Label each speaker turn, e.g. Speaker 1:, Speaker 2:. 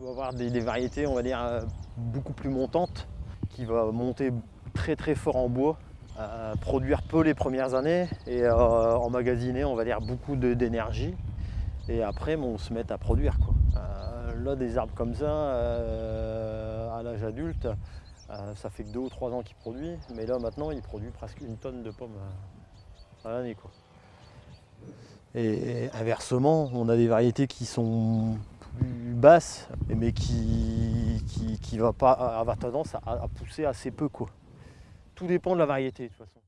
Speaker 1: peut avoir des, variétés, on va dire, euh, beaucoup plus montantes, qui va monter très très fort en bois, produire peu les premières années et euh, emmagasiner, on va dire, beaucoup d'énergie. Et après, bon, on se met à produire. Quoi. Euh, là, des arbres comme ça, à l'âge adulte, ça fait que deux ou trois ans qu'il produit, mais là maintenant, il produit presque une tonne de pommes à l'année. Et inversement, on a des variétés qui sont plus basses, mais qui, qui, qui va pas avoir tendance à, à pousser assez peu. Quoi. Tout dépend de la variété de toute façon.